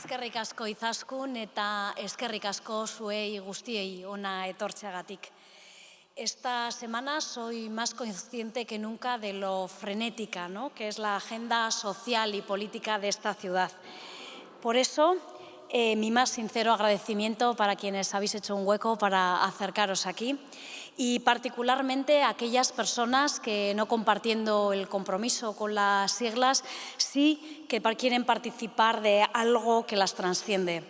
Eskerrik asko izaskun eta eskerrik asko zuei guztiei ona. Esta semana soy más consciente que nunca de lo frenética ¿no? que es la agenda social y política de esta ciudad. Por eso, eh, mi más sincero agradecimiento para quienes habéis hecho un hueco para acercaros aquí y particularmente a aquellas personas que no compartiendo el compromiso con las siglas, sí que quieren participar de algo que las transciende,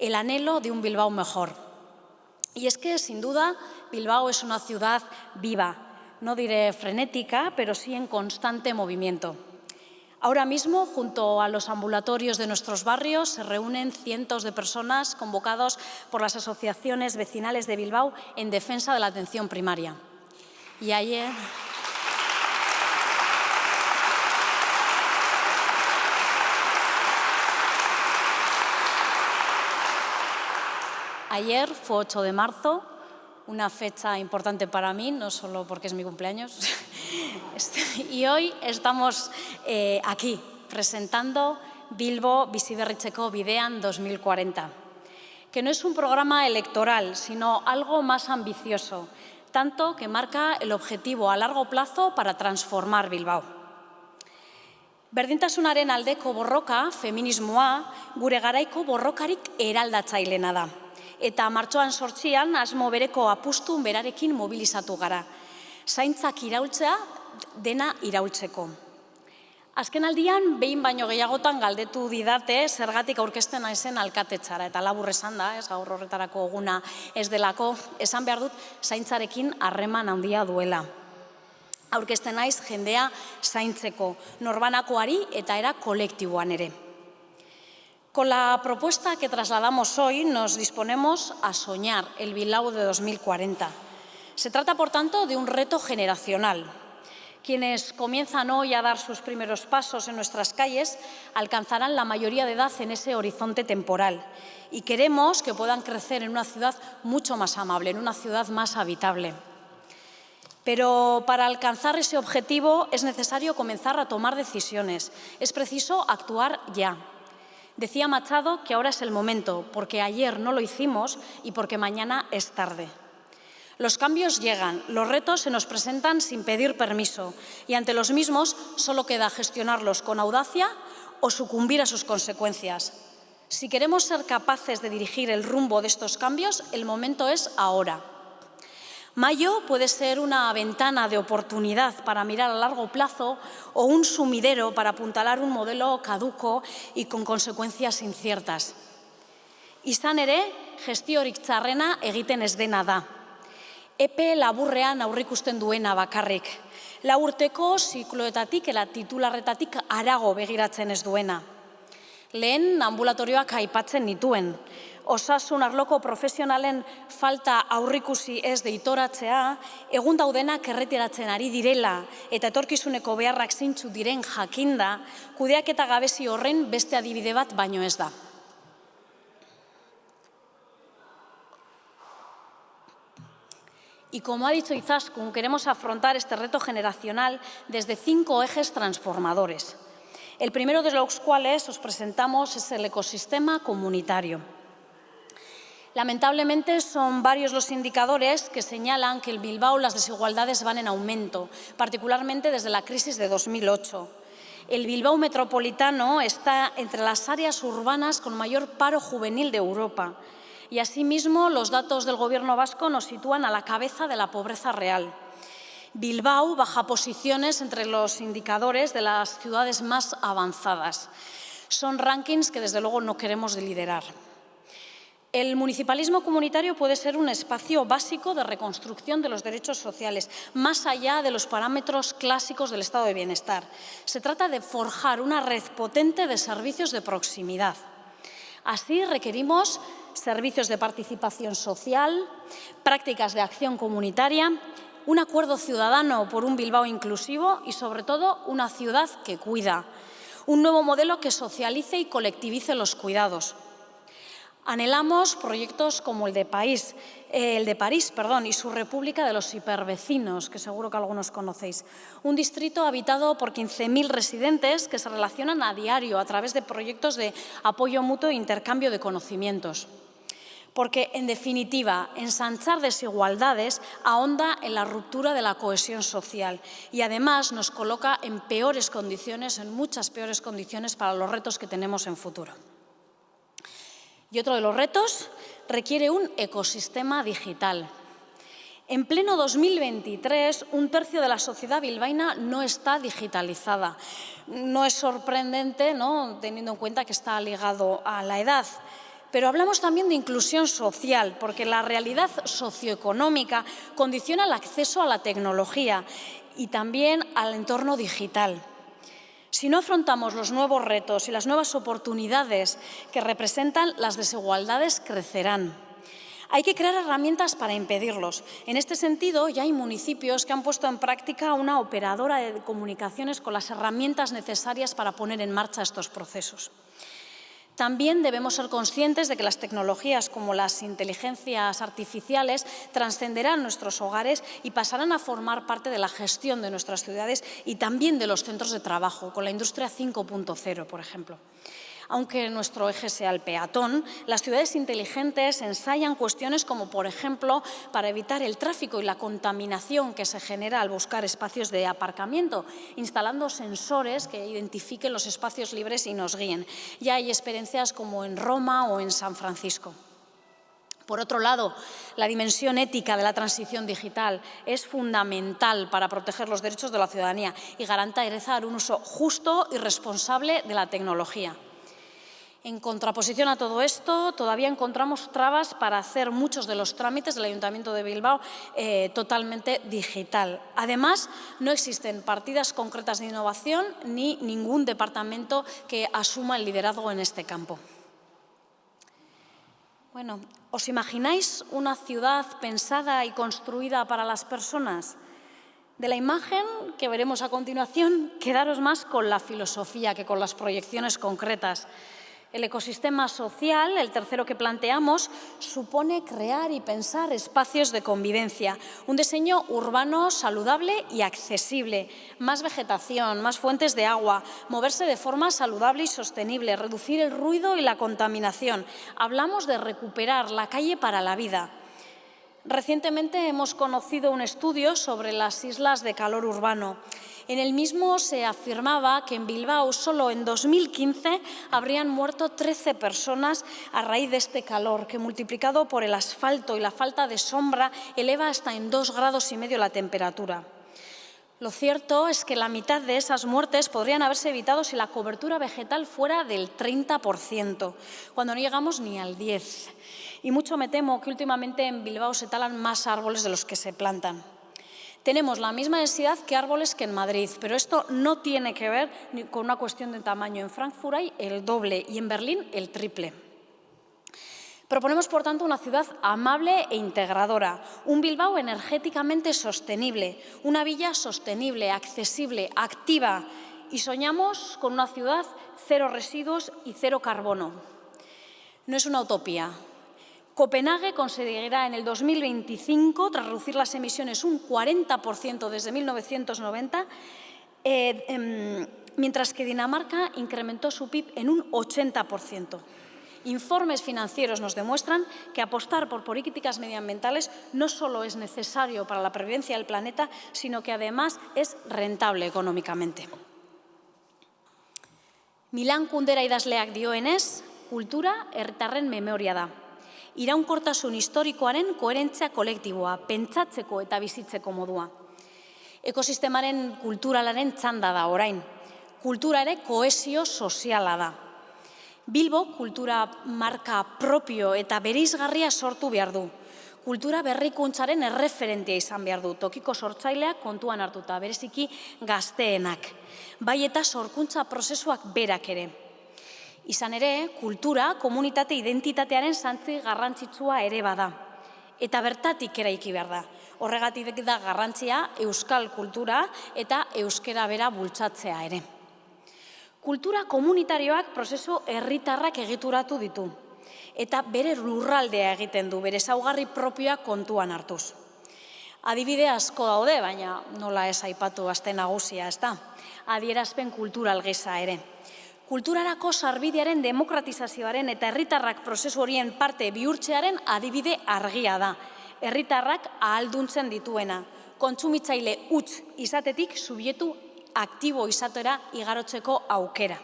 el anhelo de un Bilbao mejor. Y es que, sin duda, Bilbao es una ciudad viva, no diré frenética, pero sí en constante movimiento. Ahora mismo, junto a los ambulatorios de nuestros barrios, se reúnen cientos de personas convocados por las asociaciones vecinales de Bilbao en defensa de la atención primaria. Y ayer... Ayer fue 8 de marzo, una fecha importante para mí, no solo porque es mi cumpleaños, y hoy estamos eh, aquí presentando Bilbo Biziberritzeko Bidean 2040, que no es un programa electoral, sino algo más ambicioso, tanto que marca el objetivo a largo plazo para transformar Bilbao. Berdintasunaren aldeko borroka, feminismoa, gure garaiko borrokarik eraldatzailena da. Eta martxoan sortzian, asmo bereko apustun berarekin mobilizatu gara. Zaintzak iraultzea dena iraultzeko. Azken aldian, behin baino gehiagotan galdetu didate zergatik aurkezten naizen alkatetxara. Eta labur esan da, ez gaur horretarako eguna ez delako, esan behar dut zaintzarekin harreman handia duela. Aurkezten naiz jendea zaintzeko, norbanakoari eta era kolektiboan ere. Con la propuesta que trasladamos hoy nos disponemos a soñar el Bilbao de 2040. Se trata, por tanto, de un reto generacional, quienes comienzan hoy a dar sus primeros pasos en nuestras calles alcanzarán la mayoría de edad en ese horizonte temporal y queremos que puedan crecer en una ciudad mucho más amable, en una ciudad más habitable. Pero para alcanzar ese objetivo es necesario comenzar a tomar decisiones. Es preciso actuar ya. Decía Machado que ahora es el momento, porque ayer no lo hicimos y porque mañana es tarde. Los cambios llegan, los retos se nos presentan sin pedir permiso y ante los mismos solo queda gestionarlos con audacia o sucumbir a sus consecuencias. Si queremos ser capaces de dirigir el rumbo de estos cambios, el momento es ahora. Mayo puede ser una ventana de oportunidad para mirar a largo plazo o un sumidero para apuntalar un modelo caduco y con consecuencias inciertas. Izan ere, gestiorik txarrena egiten ez dena da. epe laburrean aurrikusten duena bakarrik. La urteko zikloetatik eta titularretatik arago begiratzen ez duena. Lehen ambulatorioak aipatzen nituen. Osasun arloko profesionalen falta aurrikusi ez deitoratzea, egun daudenak erretiratzen ari direla eta etorkizuneko beharrak zintzu diren jakinda, kudeak eta gabezi horren beste adibide bat baino ez da. Y como ha dicho Izaskun, queremos afrontar este reto generacional desde cinco ejes transformadores. El primero de los cuales os presentamos es el ecosistema comunitario. Lamentablemente son varios los indicadores que señalan que en Bilbao las desigualdades van en aumento, particularmente desde la crisis de 2008. El Bilbao metropolitano está entre las áreas urbanas con mayor paro juvenil de Europa y asimismo los datos del Gobierno vasco nos sitúan a la cabeza de la pobreza real. Bilbao baja posiciones entre los indicadores de las ciudades más avanzadas. Son rankings que desde luego no queremos liderar. El municipalismo comunitario puede ser un espacio básico de reconstrucción de los derechos sociales, más allá de los parámetros clásicos del estado de bienestar. Se trata de forjar una red potente de servicios de proximidad. Así requerimos servicios de participación social, prácticas de acción comunitaria, un acuerdo ciudadano por un Bilbao inclusivo y, sobre todo, una ciudad que cuida, un nuevo modelo que socialice y colectivice los cuidados. Anhelamos proyectos como el de, eh, el de París perdón, y su República de los Hipervecinos, que seguro que algunos conocéis. Un distrito habitado por 15.000 residentes que se relacionan a diario a través de proyectos de apoyo mutuo e intercambio de conocimientos porque, en definitiva, ensanchar desigualdades ahonda en la ruptura de la cohesión social y, además, nos coloca en peores condiciones, en muchas peores condiciones para los retos que tenemos en futuro. Y otro de los retos requiere un ecosistema digital. En pleno 2023, un tercio de la sociedad bilbaína no está digitalizada. No es sorprendente, ¿no? teniendo en cuenta que está ligado a la edad. Pero hablamos también de inclusión social, porque la realidad socioeconómica condiciona el acceso a la tecnología y también al entorno digital. Si no afrontamos los nuevos retos y las nuevas oportunidades que representan, las desigualdades crecerán. Hay que crear herramientas para impedirlos. En este sentido, ya hay municipios que han puesto en práctica una operadora de comunicaciones con las herramientas necesarias para poner en marcha estos procesos. También debemos ser conscientes de que las tecnologías como las inteligencias artificiales trascenderán nuestros hogares y pasarán a formar parte de la gestión de nuestras ciudades y también de los centros de trabajo, con la industria 5.0, por ejemplo. Aunque nuestro eje sea el peatón, las ciudades inteligentes ensayan cuestiones como, por ejemplo, para evitar el tráfico y la contaminación que se genera al buscar espacios de aparcamiento, instalando sensores que identifiquen los espacios libres y nos guíen. Ya hay experiencias como en Roma o en San Francisco. Por otro lado, la dimensión ética de la transición digital es fundamental para proteger los derechos de la ciudadanía y garantizar un uso justo y responsable de la tecnología. En contraposición a todo esto, todavía encontramos trabas para hacer muchos de los trámites del Ayuntamiento de Bilbao eh, totalmente digital. Además, no existen partidas concretas de innovación ni ningún departamento que asuma el liderazgo en este campo. Bueno, ¿os imagináis una ciudad pensada y construida para las personas? De la imagen que veremos a continuación, quedaros más con la filosofía que con las proyecciones concretas. El ecosistema social, el tercero que planteamos, supone crear y pensar espacios de convivencia, un diseño urbano saludable y accesible, más vegetación, más fuentes de agua, moverse de forma saludable y sostenible, reducir el ruido y la contaminación. Hablamos de recuperar la calle para la vida. Recientemente hemos conocido un estudio sobre las islas de calor urbano. En el mismo se afirmaba que en Bilbao solo en 2015 habrían muerto 13 personas a raíz de este calor, que multiplicado por el asfalto y la falta de sombra eleva hasta en dos grados y medio la temperatura. Lo cierto es que la mitad de esas muertes podrían haberse evitado si la cobertura vegetal fuera del 30%, cuando no llegamos ni al 10%. Y mucho me temo que últimamente en Bilbao se talan más árboles de los que se plantan. Tenemos la misma densidad que árboles que en Madrid, pero esto no tiene que ver con una cuestión de tamaño. En Frankfurt hay el doble y en Berlín el triple. Proponemos, por tanto, una ciudad amable e integradora, un Bilbao energéticamente sostenible, una villa sostenible, accesible, activa y soñamos con una ciudad cero residuos y cero carbono. No es una utopía, Copenhague conseguirá en el 2025, tras reducir las emisiones un 40% desde 1990, eh, em, mientras que Dinamarca incrementó su PIB en un 80%. Informes financieros nos demuestran que apostar por políticas medioambientales no solo es necesario para la previdencia del planeta, sino que además es rentable económicamente. Milan kundera idazleak dioenez, kultura herritarren memoria da iraunkortasun historikoaren koherentzia kolektiboa, pentsatzeko eta bizitzeko modua. Ekosistemaren kulturalaren txanda da orain. Kultura ere koesio soziala da. Bilbo kultura marka propio eta berizgarria sortu behar du. Kultura berrikuntzaren erreferentia izan behar du, tokiko sortzaileak kontuan hartuta, bereziki gazteenak. Bai eta sorkuntza prozesuak berak ere. Izan ere, kultura, komunitate identitatearen santzi garrantzitsua ere bada. Eta bertatik eraiki behar da. Horregatik da garrantzia euskal kultura eta euskera bera bultzatzea ere. Kultura komunitarioak prozesu herritarrak egituratu ditu. eta bere lurraldea egiten du, bere zaugarri propioa kontuan hartuz. Adibide asko daude, baina nola ez aipatu azte nagusia, ez da? Adierazpen kultural geza ere. Kulturarako sarbidearen demokratizazioaren eta herritarrak prozesu horien parte bihurtzearen adibide argia da. Herritarrak ahalduntzen dituena. Kontsumitzaile utz izatetik subietu aktibo izatera igarotzeko aukera.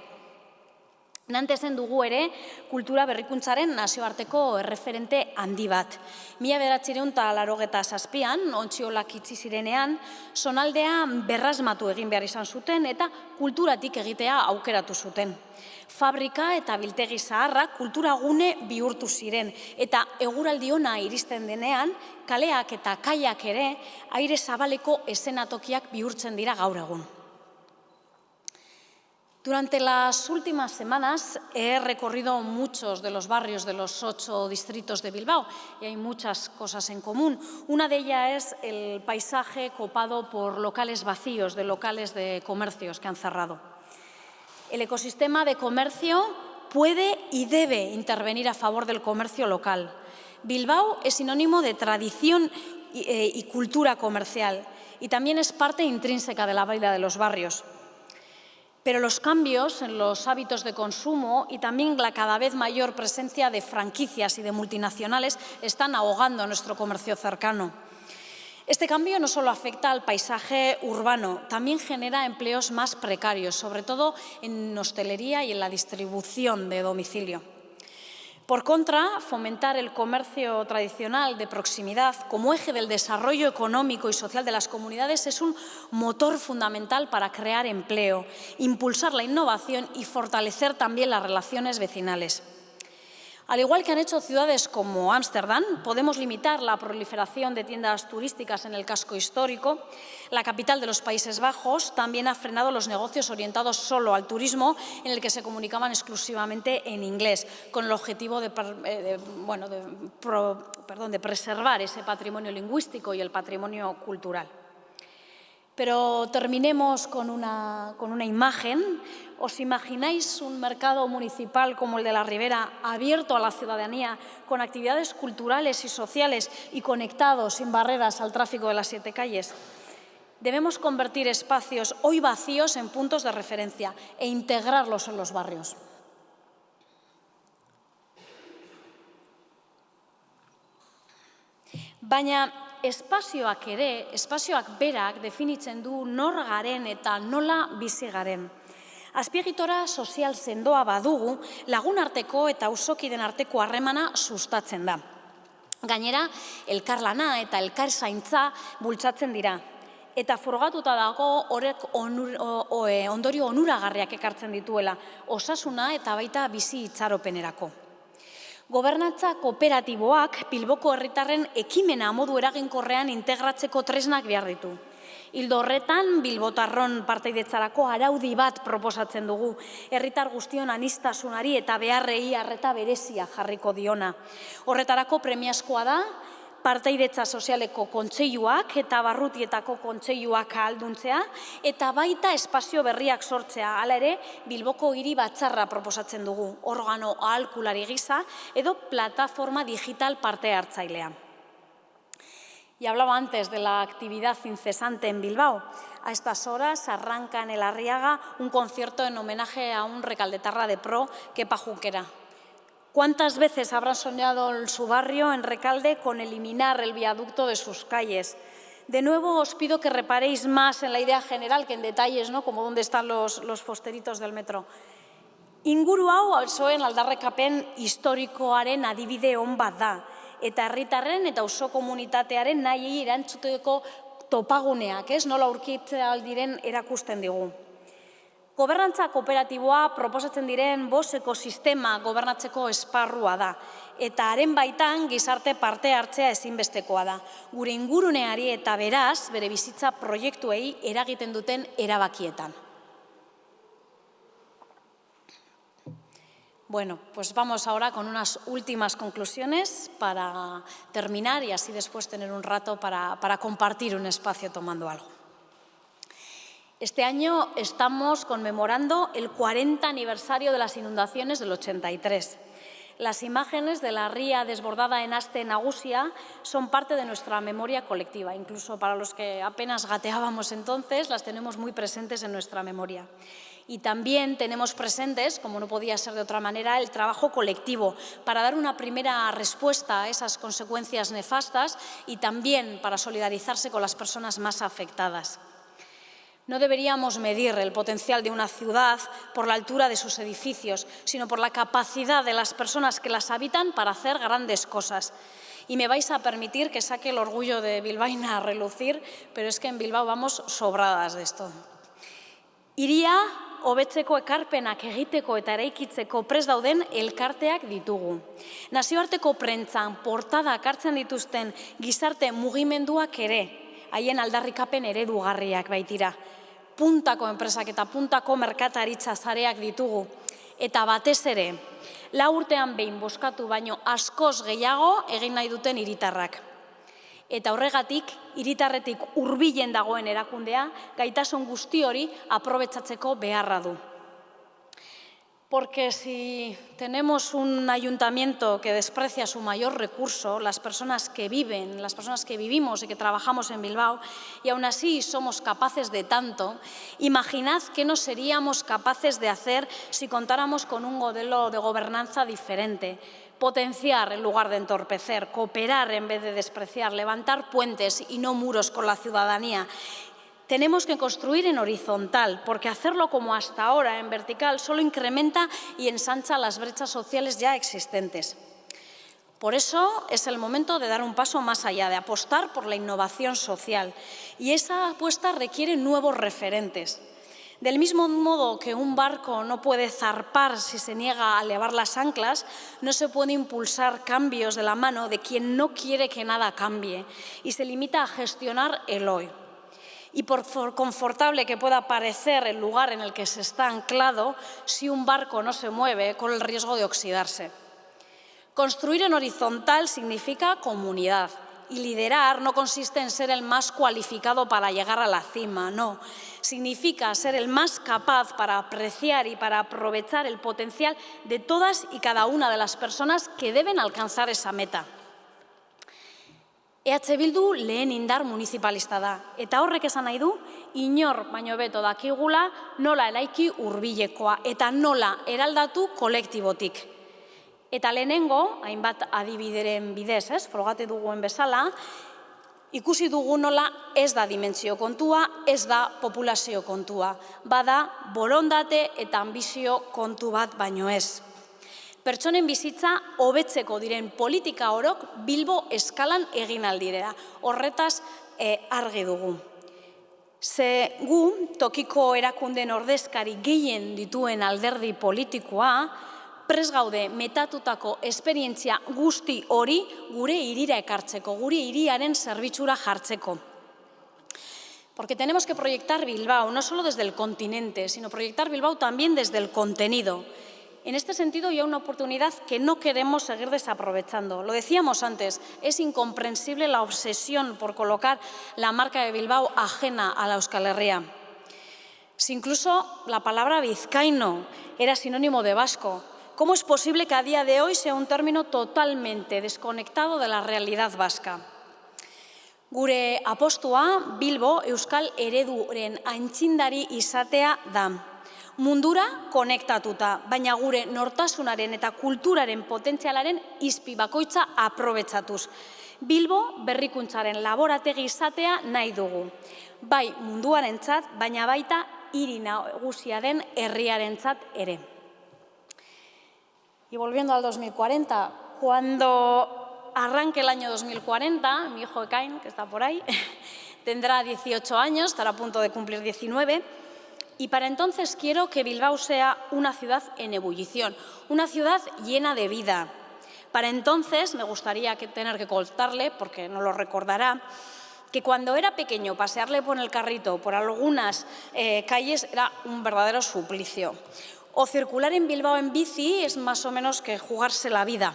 Nantezen dugu ere kultura berrikuntzaren nazioarteko erreferente handi bat. Mila beratzireun eta larogeta zazpian, ontziolak itzi zirenean, sonaldea berrazmatu egin behar izan zuten eta kulturatik egitea aukeratu zuten. Fabrika eta biltegi zaharra kultura gune bihurtu ziren eta eguraldi ona iristen denean, kaleak eta kaiak ere aire zabaleko esenatokiak bihurtzen dira gaur egun. Durante las últimas semanas he recorrido muchos de los barrios de los ocho distritos de Bilbao y hay muchas cosas en común. Una de ellas es el paisaje copado por locales vacíos, de locales de comercios que han cerrado. El ecosistema de comercio puede y debe intervenir a favor del comercio local. Bilbao es sinónimo de tradición y, eh, cultura comercial y también es parte intrínseca de la vida de los barrios. Pero los cambios en los hábitos de consumo y también la cada vez mayor presencia de franquicias y de multinacionales están ahogando nuestro comercio cercano. Este cambio no solo afecta al paisaje urbano, también genera empleos más precarios, sobre todo en hostelería y en la distribución de domicilio. Por contra, fomentar el comercio tradicional de proximidad como eje del desarrollo económico y social de las comunidades es un motor fundamental para crear empleo, impulsar la innovación y fortalecer también las relaciones vecinales. Al igual que han hecho ciudades como Ámsterdam, podemos limitar la proliferación de tiendas turísticas en el casco histórico. La capital de los Países Bajos también ha frenado los negocios orientados solo al turismo, en el que se comunicaban exclusivamente en inglés, con el objetivo de, eh, de preservar ese patrimonio lingüístico y el patrimonio cultural. Pero terminemos con una, con una imagen. ¿Os imagináis un mercado municipal como el de la Ribera abierto a la ciudadanía, con actividades culturales y sociales y conectados sin barreras al tráfico de las siete calles? Debemos convertir espacios hoy vacíos en puntos de referencia e integrarlos en los barrios. Baina espazioak ere, espazioak berak definitzen du nor garen eta nola bizi garen. Azpiegitora sozial sendoa badugu, lagun arteko eta usokiden arteko harremana sustatzen da. Gainera, elkarlana eta elkar zaintza bultzatzen dira. Eta forgatuta dago horrek onur, e, ondorio onuragarriak ekartzen dituela, osasuna eta baita bizi itxaropenerako. Gobernatza kooperatiboak Bilboko herritarren ekimena modu eraginkorrean integratzeko tresnak behar ditu. Hildo horretan, Bilbotarron parteidetzarako araudi bat proposatzen dugu, herritar guztion anistasunari eta beharrei harreta berezia jarriko diona. Horretarako premiazkoa da, parteidetza sozialeko kontseiluak eta barrutietako kontseiluak ahalduntzea eta baita espazio berriak sortzea. Hala ere, Bilboko hiri batzarra proposatzen dugu, organo ahalkulari gisa edo plataforma digital parte hartzailea. Y hablaba antes de la actividad incesante en Bilbao. A estas horas arranca en el Arriaga un concierto en homenaje a un recaldetarra de pro, Kepa Junquera, ¿Cuántas veces habrá soñado su barrio en Recalde con eliminar el viaducto de sus calles? De nuevo os pido que reparéis más en la idea general que en detalles, ¿no? como dónde están los, los posteritos del metro. Inguru hau alzoen aldarrekapen historikoaren adibide hon bat da. Eta herritarren eta oso komunitatearen nahi erantzuteko topaguneak, ez? Nola aurkitzea aldiren erakusten digu. Gobernantza kooperatiboa proposatzen diren bos ekosistema gobernatzeko esparrua da, eta haren baitan gizarte parte hartzea ezinbestekoa da. Gure inguruneari eta beraz, bere bizitza proiektuei eragiten duten erabakietan. Bueno, pues vamos ahora con unas últimas conclusiones para terminar y así después tener un rato para, para compartir un espacio tomando algo. Este año estamos conmemorando el 40 aniversario de las inundaciones del 83. Las imágenes de la ría desbordada en Aste Nagusia son parte de nuestra memoria colectiva. Incluso para los que apenas gateábamos entonces, las tenemos muy presentes en nuestra memoria. Y también tenemos presentes, como no podía ser de otra manera, el trabajo colectivo para dar una primera respuesta a esas consecuencias nefastas y también para solidarizarse con las personas más afectadas. No deberíamos medir el potencial de una ciudad por la altura de sus edificios, sino por la capacidad de las personas que las habitan para hacer grandes cosas. Y me vais a permitir que saque el orgullo de Bilbaína a relucir, pero es que en Bilbao vamos sobradas de esto. Iria hobetzeko ekarpenak egiteko eta eraikitzeko pres dauden elkarteak ditugu. Nazioarteko prentzan portada hartzen dituzten gizarte mugimenduak ere, haien aldarrikapen eredugarriak baitira puntako enpresak eta puntako merkataritza zareak ditugu. Eta batez ere, la urtean behin boskatu baino askoz gehiago egin nahi duten hiritarrak. Eta horregatik, hiritarretik hurbilen dagoen erakundea, gaitasun guzti hori aprobetsatzeko beharra du porque si tenemos un ayuntamiento que desprecia su mayor recurso, las personas que viven, las personas que vivimos y que trabajamos en Bilbao, y aún así somos capaces de tanto, imaginad qué no seríamos capaces de hacer si contáramos con un modelo de gobernanza diferente, potenciar en lugar de entorpecer, cooperar en vez de despreciar, levantar puentes y no muros con la ciudadanía tenemos que construir en horizontal, porque hacerlo como hasta ahora, en vertical, solo incrementa y ensancha las brechas sociales ya existentes. Por eso es el momento de dar un paso más allá, de apostar por la innovación social. Y esa apuesta requiere nuevos referentes. Del mismo modo que un barco no puede zarpar si se niega a elevar las anclas, no se puede impulsar cambios de la mano de quien no quiere que nada cambie y se limita a gestionar el hoy y por confortable que pueda parecer el lugar en el que se está anclado, si un barco no se mueve, con el riesgo de oxidarse. Construir en horizontal significa comunidad y liderar no consiste en ser el más cualificado para llegar a la cima, no. Significa ser el más capaz para apreciar y para aprovechar el potencial de todas y cada una de las personas que deben alcanzar esa meta. EH Bildu lehen indar municipalista da, eta horrek esan nahi du, inor baino beto dakigula nola eraiki hurbilekoa eta nola eraldatu kolektibotik. Eta lehenengo, hainbat adibideren bidez, ez, frogate duguen bezala, ikusi dugu nola ez da dimentsio kontua, ez da populazio kontua. Bada, borondate eta ambizio kontu bat baino ez pertsonen bizitza hobetzeko diren politika orok Bilbo eskalan egin aldirera. Horretaz e, argi dugu. Ze gu, tokiko erakunden ordezkari gehien dituen alderdi politikoa, pres gaude metatutako esperientzia guzti hori gure irira ekartzeko, gure iriaren zerbitzura jartzeko. Porque tenemos que proyectar Bilbao, no solo desde el continente, sino proyectar Bilbao también desde el contenido. En este sentido, hay una oportunidad que no queremos seguir desaprovechando. Lo decíamos antes, es incomprensible la obsesión por colocar la marca de Bilbao ajena a la Euskal Herria. Si incluso la palabra vizcaíno era sinónimo de vasco, ¿cómo es posible que a día de hoy sea un término totalmente desconectado de la realidad vasca? Gure apostua Bilbo Euskal Ereduren aintzindari izatea da mundura konektatuta, baina gure nortasunaren eta kulturaren potentzialaren izpi bakoitza aprobetsatuz. Bilbo berrikuntzaren laborategi izatea nahi dugu. Bai munduaren txat, baina baita hiri nagusia den herriaren txat ere. Y volviendo al 2040, cuando arranque el año 2040, mi hijo Ekain, que está por ahí, tendrá 18 años, estará a punto de cumplir 19, Y para entonces quiero que Bilbao sea una ciudad en ebullición, una ciudad llena de vida. Para entonces me gustaría tener que contarle, porque no lo recordará, que cuando era pequeño pasearle por el carrito por algunas eh, calles era un verdadero suplicio. O circular en Bilbao en bici es más o menos que jugarse la vida.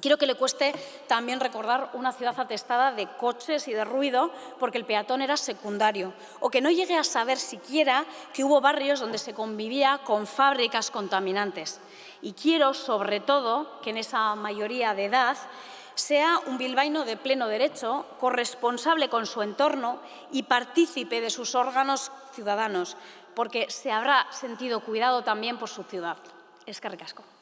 Quiero que le cueste también recordar una ciudad atestada de coches y de ruido porque el peatón era secundario, o que no llegue a saber siquiera que hubo barrios donde se convivía con fábricas contaminantes. Y quiero, sobre todo, que en esa mayoría de edad sea un bilbaíno de pleno derecho, corresponsable con su entorno y partícipe de sus órganos ciudadanos, porque se habrá sentido cuidado también por su ciudad. Es que.